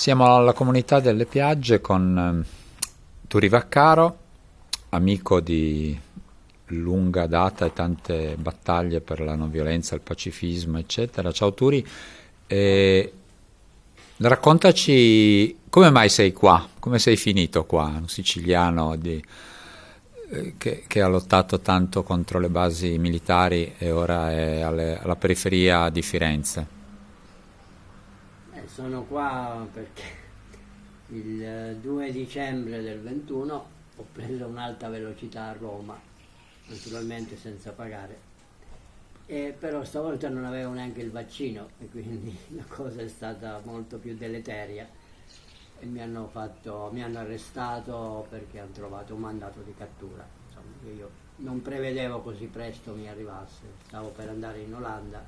Siamo alla comunità delle Piagge con eh, Turi Vaccaro, amico di lunga data e tante battaglie per la non violenza, il pacifismo, eccetera. Ciao Turi, e raccontaci come mai sei qua, come sei finito qua, un siciliano di, eh, che, che, ha lottato tanto contro le basi militari e ora è alle, alla periferia di Firenze. Sono qua perché il 2 dicembre del 21 ho preso un'alta velocità a Roma, naturalmente senza pagare, e però stavolta non avevo neanche il vaccino e quindi la cosa è stata molto più deleteria. E mi hanno, fatto, mi hanno arrestato perché hanno trovato un mandato di cattura. Insomma, io non prevedevo così presto mi arrivasse, stavo per andare in Olanda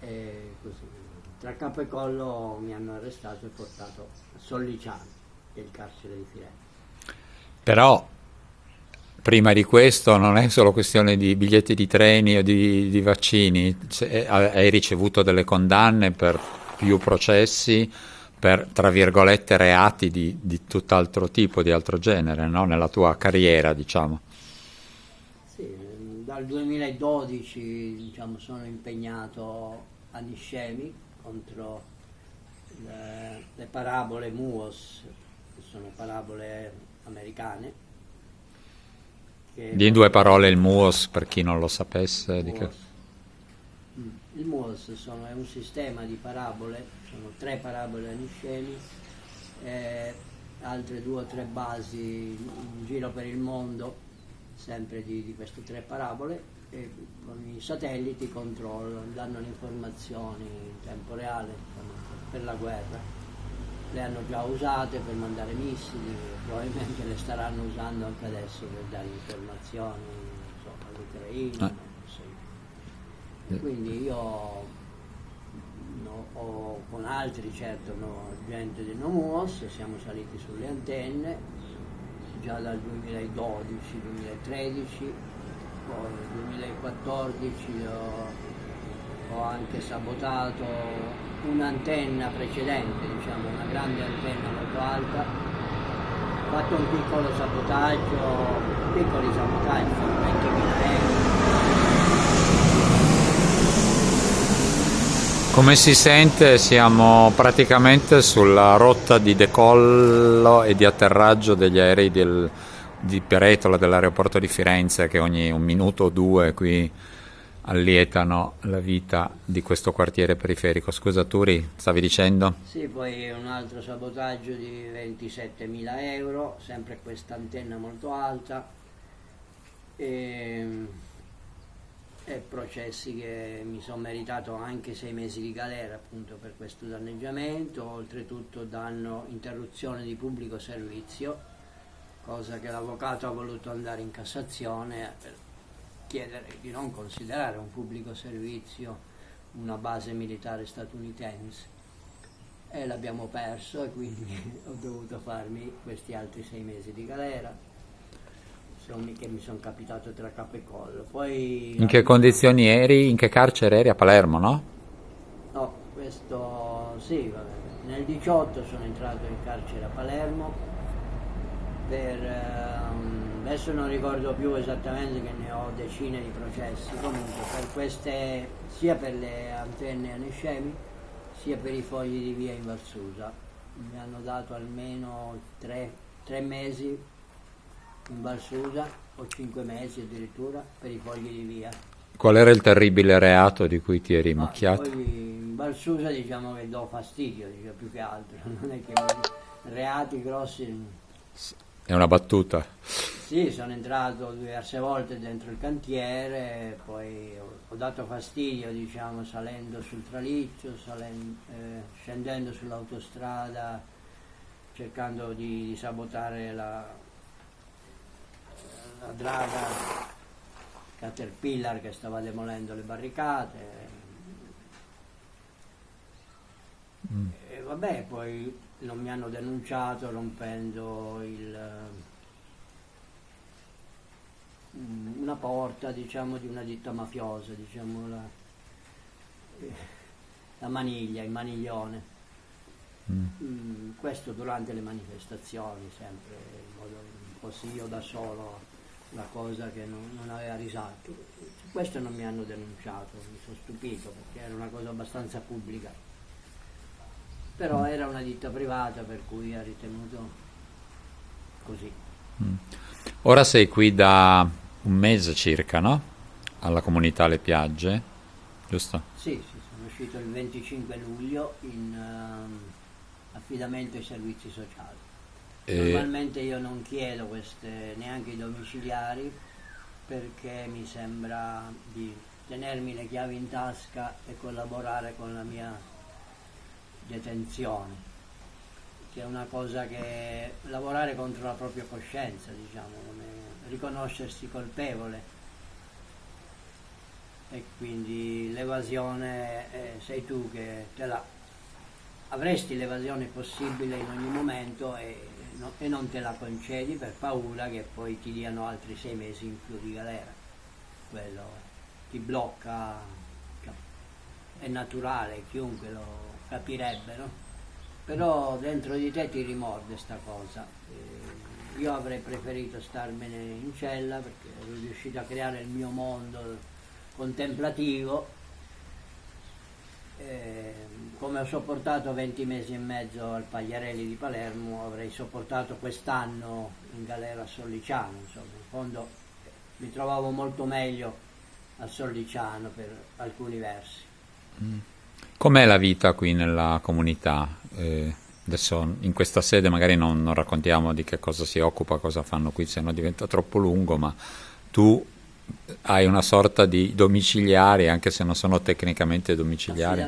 e così tra capo e collo mi hanno arrestato e portato a Solliciano, il carcere di Firenze. Però prima di questo non è solo questione di biglietti di treni o di, di vaccini, cioè, hai ricevuto delle condanne per più processi, per tra virgolette reati di, di tutt'altro tipo, di altro genere, no? nella tua carriera diciamo. Sì, dal 2012 diciamo, sono impegnato a Niscemi contro le, le parabole Muos, che sono parabole americane. Di in due parole il Muos, per chi non lo sapesse. Muos. Mm, il Muos sono, è un sistema di parabole, sono tre parabole aniscemi, eh, altre due o tre basi in giro per il mondo, sempre di, di queste tre parabole, e con i satelliti controllano, danno le informazioni in tempo reale per la guerra. Le hanno già usate per mandare missili, probabilmente le staranno usando anche adesso per dare informazioni insomma, all'Ucraina. Ah. Sì. Quindi io no, ho, con altri, certo, no, gente di Nomuos, siamo saliti sulle antenne già dal 2012-2013 poi nel 2014 ho, ho anche sabotato un'antenna precedente, diciamo una grande antenna molto alta, ho fatto un piccolo sabotaggio, piccoli sabotaggi, 20.000 euro. Come si sente siamo praticamente sulla rotta di decollo e di atterraggio degli aerei del, di Peretola dell'aeroporto di Firenze che ogni un minuto o due qui allietano la vita di questo quartiere periferico. Scusa Turi, stavi dicendo? Sì, poi un altro sabotaggio di 27.000 euro, sempre questa antenna molto alta e, e processi che mi sono meritato anche sei mesi di galera appunto per questo danneggiamento, oltretutto danno interruzione di pubblico servizio cosa che l'avvocato ha voluto andare in Cassazione per chiedere di non considerare un pubblico servizio una base militare statunitense. E l'abbiamo perso e quindi ho dovuto farmi questi altri sei mesi di galera che mi sono capitato tra capo e collo. Poi, in che condizioni eri? In che carcere eri? A Palermo, no? No, questo sì, vabbè. nel 18 sono entrato in carcere a Palermo per, ehm, adesso non ricordo più esattamente che ne ho decine di processi, comunque per queste, sia per le antenne anescemi sia per i fogli di via in Valsusa. Mi hanno dato almeno tre, tre mesi in Valsusa o cinque mesi addirittura per i fogli di via. Qual era il terribile reato di cui ti eri macchiato? in Valsusa diciamo che do fastidio, diciamo, più che altro, non è che reati grossi è una battuta. Sì, sono entrato diverse volte dentro il cantiere, poi ho, dato fastidio, diciamo, salendo sul traliccio, salendo, eh, scendendo sull'autostrada, cercando di, di sabotare la, la draga Caterpillar che stava demolendo le barricate. Mm. E vabbè, poi non mi hanno denunciato rompendo il, mm, una porta diciamo, di una ditta mafiosa, diciamo, la, la maniglia, il maniglione. Mm. Mm, questo durante le manifestazioni, sempre in modo un po' sì io da solo, la cosa che non, non aveva risalto. Su questo non mi hanno denunciato, mi sono stupito perché era una cosa abbastanza pubblica. Però mm. era una ditta privata per cui ha ritenuto così. Mm. Ora sei qui da un mese circa, no? Alla comunità Le Piagge, giusto? Sì, sì sono uscito il 25 luglio in... Uh, affidamento ai servizi sociali. Normalmente io non chiedo queste, neanche i domiciliari perché mi sembra di tenermi le chiavi in tasca e collaborare con la mia detenzione, che è una cosa che lavorare contro la propria coscienza, diciamo, riconoscersi colpevole. E quindi l'evasione eh, sei tu che te la avresti l'evasione possibile in ogni momento e, no, e, non te la concedi per paura che poi ti diano altri sei mesi in più di galera. Quello ti blocca, è naturale, chiunque lo capirebbe, no? Però dentro di te ti rimorde sta cosa. E io avrei preferito starmene in cella perché ero riuscito a creare il mio mondo contemplativo. E, come ho sopportato 20 mesi e mezzo al Pagliarelli di Palermo, avrei sopportato quest'anno in galera a Solliciano, insomma, in fondo mi trovavo molto meglio a Solliciano per alcuni versi. Mm. Com'è la vita qui nella comunità? Eh, adesso in questa sede magari non, non, raccontiamo di che cosa si occupa, cosa fanno qui, se no diventa troppo lungo, ma tu hai una sorta di domiciliari, anche se non sono tecnicamente domiciliari.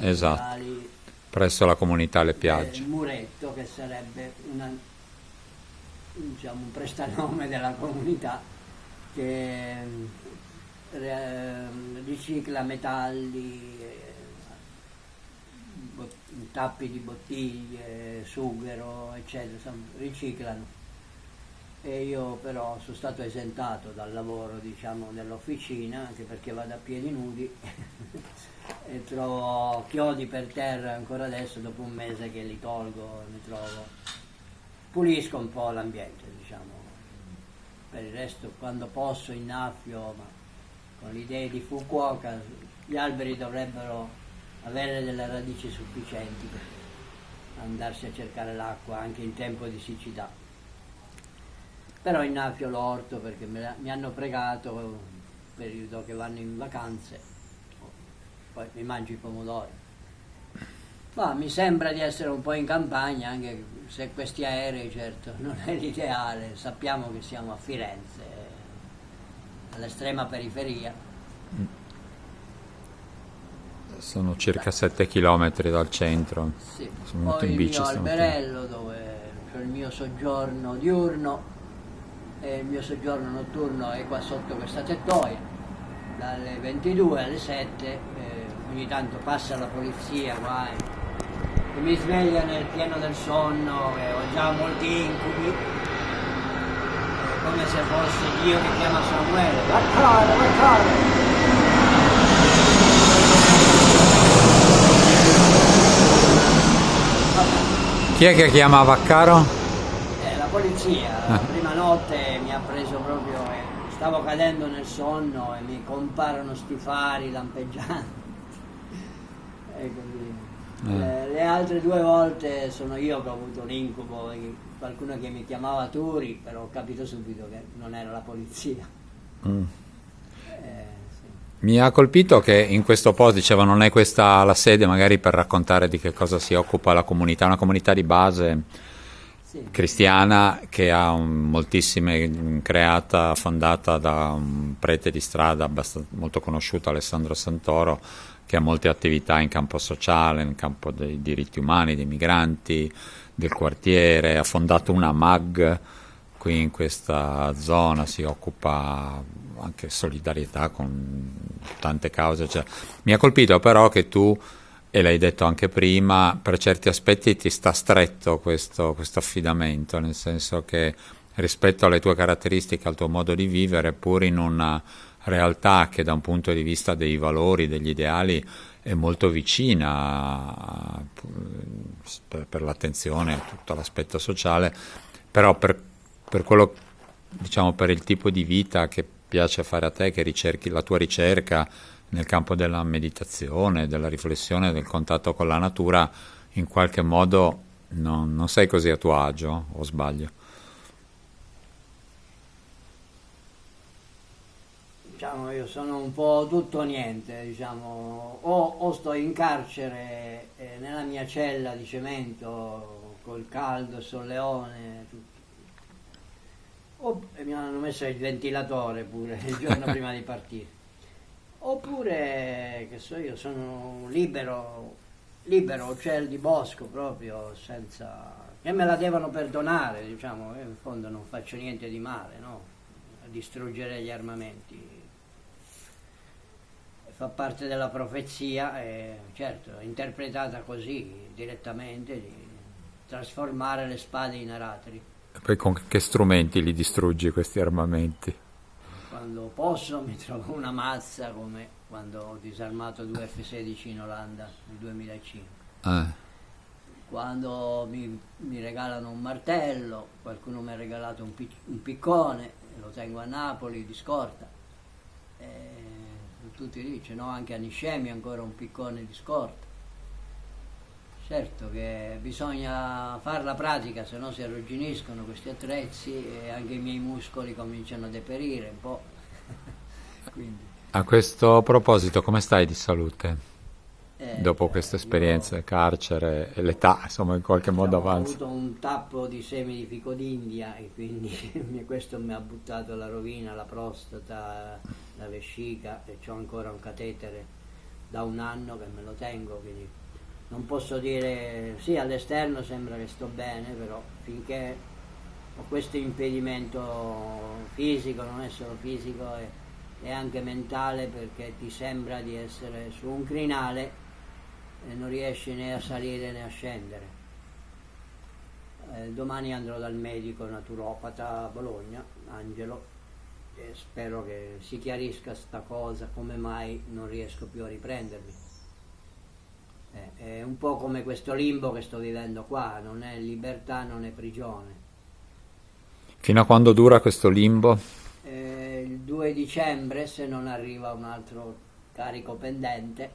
Esatto. Presso la comunità Le Piagge. Il muretto, che sarebbe una, diciamo, un prestanome della comunità che eh, ricicla metalli, eh, tappi di bottiglie, sughero, eccetera, riciclano e io però sono stato esentato dal lavoro diciamo nell'officina anche perché vado a piedi nudi e trovo chiodi per terra ancora adesso dopo un mese che li tolgo mi trovo. Pulisco un po' l'ambiente diciamo. Per il resto quando posso innaffio ma con le idee di Fukuoka gli alberi dovrebbero avere delle radici sufficienti per andarsi a cercare l'acqua anche in tempo di siccità però innaffio l'orto perché me, mi hanno pregato periodo che vanno in vacanze. Poi mi mangio i pomodori. Ma mi sembra di essere un po' in campagna anche se questi aerei certo non è l'ideale. Sappiamo che siamo a Firenze all'estrema periferia. Sono circa 7 km dal centro. Sì. sono poi in bici il mio alberello dove c'è il mio soggiorno diurno e il mio soggiorno notturno è qua sotto questa tettoia, dalle 22 alle 7, eh, ogni tanto passa la polizia qua e, e mi sveglia nel pieno del sonno, e ho già molti incubi, come se fosse Dio che chiama Samuele, Vaccaro, Vaccaro! Chi è che chiama Vaccaro? La polizia, ah. prima notte mi ha preso proprio, eh, stavo cadendo nel sonno e mi comparono sti fari lampeggianti. e così. Eh. Le, le, altre due volte sono io che ho avuto un incubo, qualcuno che mi chiamava Turi, però ho capito subito che non era la polizia. Mm. Eh, mi ha colpito che in questo post diceva non è questa la sede magari per raccontare di che cosa si occupa la comunità, una comunità di base cristiana che ha un, moltissime, creata, fondata da un prete di strada molto conosciuto, Alessandro Santoro, che ha molte attività in campo sociale, in campo dei diritti umani, dei migranti, del quartiere, ha fondato una MAG qui in questa zona, si occupa anche solidarietà con tante cause. Cioè, mi ha colpito però che tu e l'hai detto anche prima, per certi aspetti ti sta stretto questo, questo, affidamento, nel senso che rispetto alle tue caratteristiche, al tuo modo di vivere, pur in una realtà che da un punto di vista dei valori, degli ideali, è molto vicina per, l'attenzione, tutto l'aspetto sociale, però per, per quello, diciamo, per il tipo di vita che piace fare a te, che ricerchi la tua ricerca nel campo della meditazione, della riflessione, del contatto con la natura, in qualche modo non, non sei così a tuo agio, o sbaglio? Diciamo, io sono un po' tutto o niente, diciamo, o, o sto in carcere eh, nella mia cella di cemento col caldo, solleone, tutto. o mi hanno messo il ventilatore pure il giorno prima di partire. Oppure, che so io, sono libero, libero, uccello di bosco proprio, senza... che me la devono perdonare, diciamo, in fondo non faccio niente di male, no? A distruggere gli armamenti fa parte della profezia e certo, interpretata così direttamente, di trasformare le spade in aratri. E poi con che strumenti li distruggi questi armamenti? Quando posso mi trovo una mazza come quando ho disarmato due F-16 in Olanda nel 2005. Eh. Quando mi, mi, regalano un martello, qualcuno mi ha regalato un, un piccone, lo tengo a Napoli di scorta. E tutti lì, no? anche a Niscemi ancora un piccone di scorta. Certo che bisogna fare la pratica, se no si arrugginiscono questi attrezzi e anche i miei muscoli cominciano a deperire un po'. A questo proposito, come stai di salute? Eh, dopo questa esperienza, io, carcere e l'età, insomma, in qualche diciamo, modo avanza. Ho avuto un tappo di semi di fico d'India e quindi questo mi ha buttato alla rovina, la prostata, la vescica e ho ancora un catetere da un anno che me lo tengo, quindi non posso dire, sì all'esterno sembra che sto bene, però finché ho questo impedimento fisico, non è solo fisico, è, è anche mentale perché ti sembra di essere su un crinale e non riesci né a salire né a scendere. Eh, domani andrò dal medico naturopata a Bologna, Angelo, e spero che si chiarisca sta cosa, come mai non riesco più a riprendermi. Eh, è un po' come questo limbo che sto vivendo qua, non è libertà, non è prigione. Fino a quando dura questo limbo? Eh, il 2 dicembre, se non arriva un altro carico pendente,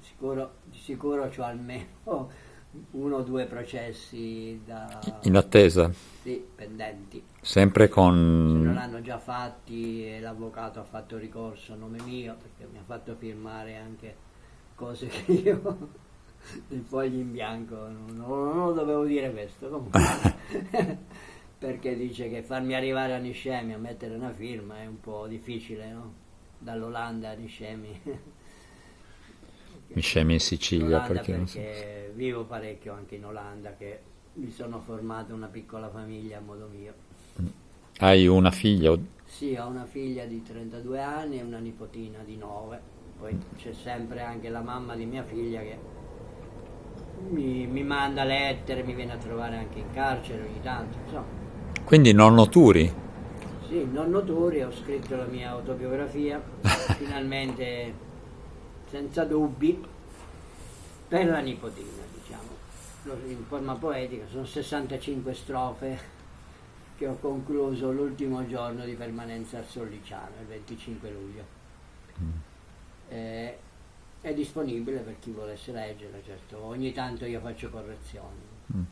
sicuro, di sicuro ho almeno uno o due processi da... In attesa? Sì, pendenti. Sempre con... Se non l'hanno già fatti e l'avvocato ha fatto ricorso a nome mio perché mi ha fatto firmare anche cose che io dei fogli in bianco non, non, non dovevo dire questo comunque perché dice che farmi arrivare a Niscemi a mettere una firma è un po' difficile no? dall'Olanda a Niscemi mi scemi in Sicilia perché, perché so. vivo parecchio anche in Olanda che mi sono formato una piccola famiglia a modo mio. Hai una figlia? Sì, ho una figlia di 32 anni e una nipotina di 9. Poi c'è sempre anche la mamma di mia figlia che mi, mi manda lettere, mi viene a trovare anche in carcere ogni tanto. Insomma. Quindi nonno Turi? Sì, nonno Turi, ho scritto la mia autobiografia, finalmente senza dubbi per la nipotina, diciamo, in forma poetica, sono 65 strofe che ho concluso l'ultimo giorno di permanenza a Solliciano, il 25 luglio. Mm. Eh, è disponibile per chi volesse leggere, certo, ogni tanto io faccio correzioni. Mm.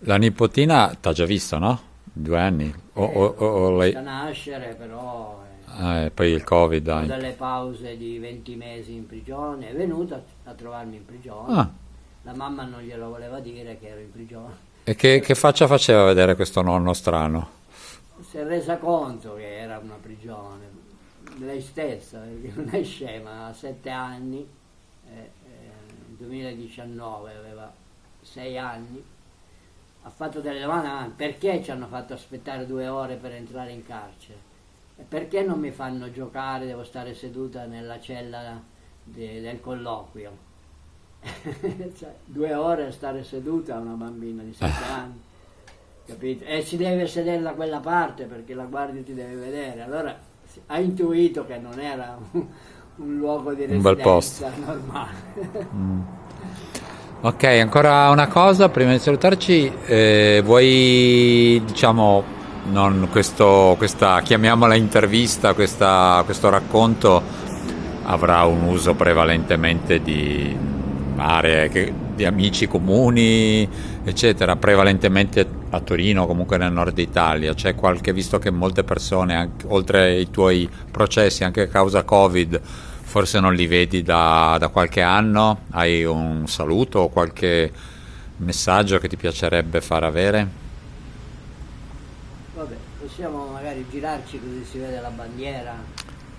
La nipotina ti ha già visto, no? Due anni? O, eh, o, o lei... nascere, però Ah, e poi il Covid. Dopo delle pause di 20 mesi in prigione, è venuta a trovarmi in prigione. Ah. La mamma non glielo voleva dire che ero in prigione. E che, che faccia faceva vedere questo nonno strano? Si è resa conto che era una prigione, lei stessa, perché non è scema, ha sette anni, eh, eh, nel 2019 aveva sei anni, ha fatto delle domande, perché ci hanno fatto aspettare due ore per entrare in carcere? perché non mi fanno giocare, devo stare seduta nella cella de, del colloquio? cioè, due ore a stare seduta una bambina di 7 anni, capito? E si deve sedere da quella parte perché la guardia ti deve vedere. Allora ha intuito che non era un, un luogo di residenza normale. mm. Ok, ancora una cosa prima di salutarci, eh, vuoi diciamo, questo, questa, chiamiamola intervista, questa, questo racconto avrà un uso prevalentemente di aree, di amici comuni, eccetera, prevalentemente a Torino, comunque nel nord Italia, c'è qualche, visto che molte persone, anche, oltre ai tuoi processi, anche a causa Covid, forse non li vedi da, da qualche anno, hai un saluto o qualche messaggio che ti piacerebbe far avere? Vabbè, possiamo magari girarci così si vede la bandiera.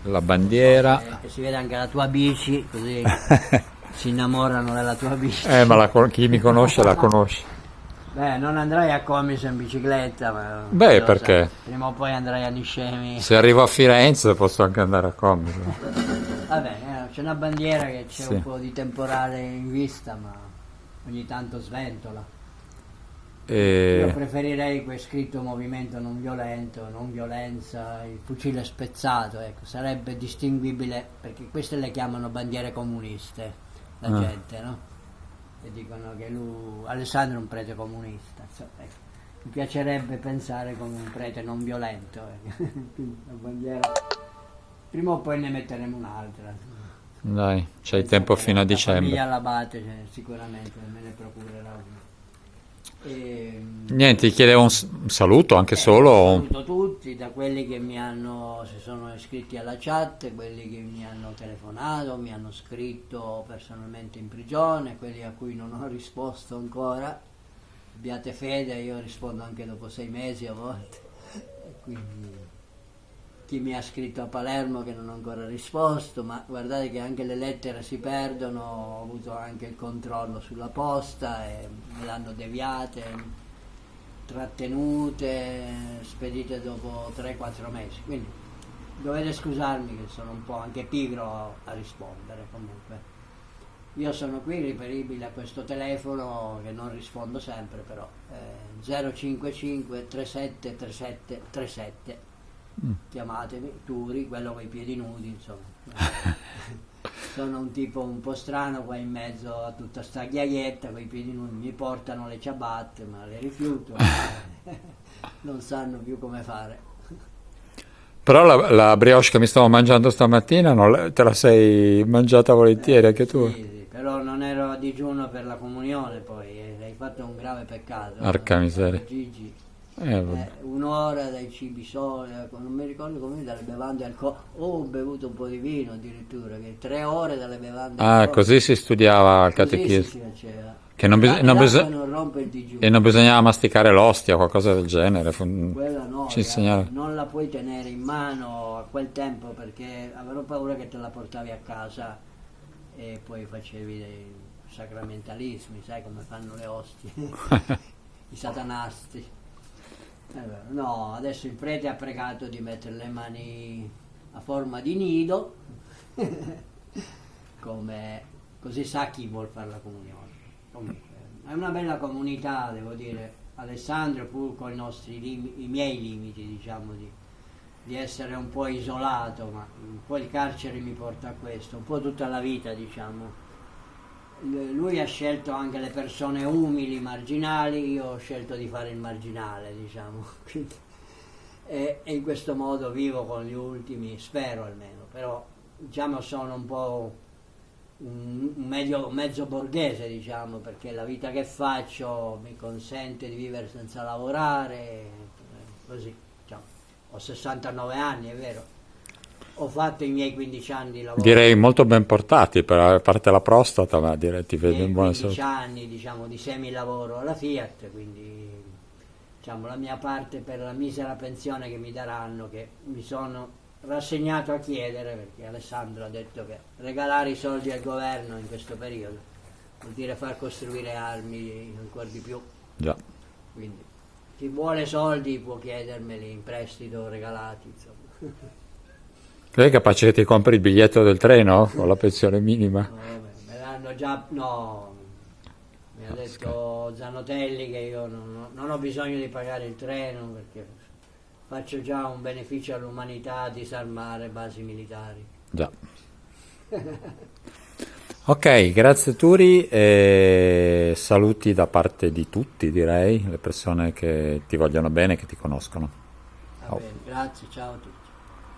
La bandiera. E, e si vede anche la tua bici, così si innamorano della tua bici. Eh, ma la, chi mi conosce la conosce. Beh, non andrai a Comis in bicicletta, ma... Beh, perché? Sai, prima o poi andrai a Niscemi. Se arrivo a Firenze posso anche andare a Comis. Vabbè, eh, c'è una bandiera che c'è sì. un po' di temporale in vista, ma ogni tanto sventola. E... Io preferirei quel scritto movimento non violento, non violenza, il fucile spezzato, ecco, sarebbe distinguibile perché queste le chiamano bandiere comuniste, la ah. gente, no? e dicono che lui, Alessandro è un prete comunista. Insomma, ecco. Mi piacerebbe pensare come un prete non violento. Ecco. Prima o poi ne metteremo un'altra. Dai, c'hai tempo fino a dicembre. La famiglia all'abate cioè, sicuramente me ne procurerà una. E, ehm, Niente, ti chiedevo un saluto anche eh, solo. Saluto tutti, da quelli che mi hanno, si sono iscritti alla chat, quelli che mi hanno telefonato, mi hanno scritto personalmente in prigione, quelli a cui non ho risposto ancora. Abbiate fede, io rispondo anche dopo sei mesi a volte. Quindi chi mi ha scritto a Palermo che non ho ancora risposto, ma guardate che anche le lettere si perdono, ho avuto anche il controllo sulla posta e me l'hanno deviate, trattenute, spedite dopo 3-4 mesi. Quindi dovete scusarmi che sono un po' anche pigro a rispondere comunque. Io sono qui riferibile a questo telefono che non rispondo sempre però, eh, 055 37 37 37 mm. chiamatemi, Turi, quello con i piedi nudi, insomma. Sono un tipo un po' strano qua in mezzo a tutta sta ghiaietta con i piedi nudi, mi portano le ciabatte, ma le rifiuto, non sanno più come fare. Però la, la, brioche che mi stavo mangiando stamattina non, te la sei mangiata volentieri eh, anche tu? Sì, sì, però non ero a digiuno per la comunione poi, eh, hai fatto un grave peccato. Arca miseria. Gigi eh, eh, un'ora dai cibi soli, ecco, non mi ricordo come dalle bevande alcoliche. Ho bevuto un po' di vino addirittura, che tre ore dalle bevande Ah, così si studiava al catechismo. Che non, bis- non, bis- non e non bisognava masticare l'ostia o qualcosa del genere. Quella no, Ci insegnava. non la puoi tenere in mano a quel tempo perché avrò paura che te la portavi a casa e poi facevi dei sacramentalismi, sai come fanno le ostie, i satanasti. Eh no, adesso il prete ha pregato di mettere le mani a forma di nido, come, così sa chi vuol fare la comunione. Comunque, è una bella comunità, devo dire. Alessandro, pur con i, nostri i miei limiti, diciamo, di, di essere un po' isolato, ma un po' il carcere mi porta a questo, un po' tutta la vita, diciamo lui ha scelto anche le persone umili, marginali, io ho scelto di fare il marginale, diciamo. e, e, in questo modo vivo con gli ultimi, spero almeno, però diciamo sono un po' un, medio, mezzo borghese, diciamo, perché la vita che faccio mi consente di vivere senza lavorare, così. Diciamo. Ho 69 anni, è vero ho fatto i miei 15 anni di lavoro. Direi molto ben portati, per, a parte la prostata, ma direi ti vedo in buona salute. 15 anni diciamo, di semi-lavoro alla Fiat, quindi diciamo, la mia parte per la misera pensione che mi daranno, che mi sono rassegnato a chiedere, perché Alessandro ha detto che regalare i soldi al governo in questo periodo vuol dire far costruire armi ancora di più. Già. Quindi chi vuole soldi può chiedermeli in prestito regalati, insomma. Lei è capace che ti compri il biglietto del treno con la pensione minima? No, me l'hanno già... no, mi ha detto Zanotelli che io non, non, ho bisogno di pagare il treno perché faccio già un beneficio all'umanità disarmare basi militari. Già. Ok, grazie Turi e saluti da parte di tutti, direi, le persone che ti vogliono bene, che ti conoscono. Bene, grazie, ciao a tutti.